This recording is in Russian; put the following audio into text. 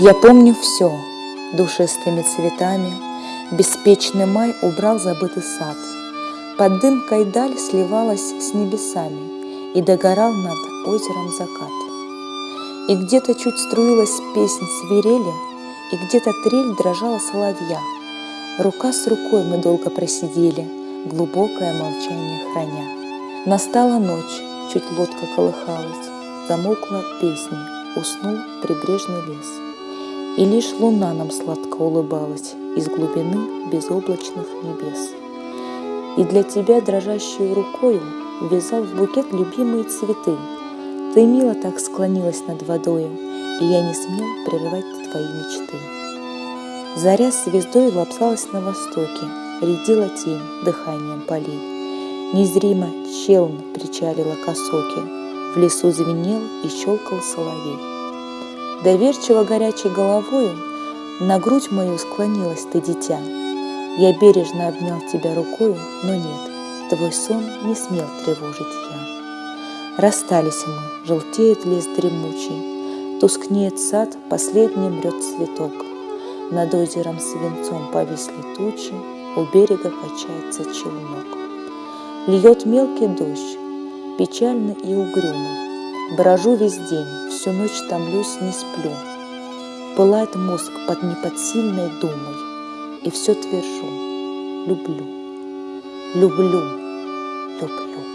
Я помню все душистыми цветами, Беспечный май убрал забытый сад. Под дымкой даль сливалась с небесами И догорал над озером закат. И где-то чуть струилась песнь свирели, И где-то трель дрожала соловья. Рука с рукой мы долго просидели, Глубокое молчание храня. Настала ночь, чуть лодка колыхалась, Замолкла песня, уснул прибрежный лес. И лишь луна нам сладко улыбалась Из глубины безоблачных небес. И для тебя дрожащую рукою Вязал в букет любимые цветы. Ты мило так склонилась над водою, И я не смел прерывать твои мечты. Заря звездой лапсалась на востоке, Редила тень дыханием полей. Незримо челн причалила к В лесу звенел и щелкал соловей. Доверчиво горячей головою На грудь мою склонилась ты, дитя. Я бережно обнял тебя рукою, но нет, Твой сон не смел тревожить я. Расстались мы, желтеет лес дремучий, Тускнеет сад, последний мрет цветок. Над озером свинцом повисли тучи, У берега качается челнок. Льет мелкий дождь, печальный и угрюмый, Брожу весь день, всю ночь томлюсь, не сплю. Пылает мозг под неподсильной думой, И все твержу, люблю, люблю, люблю.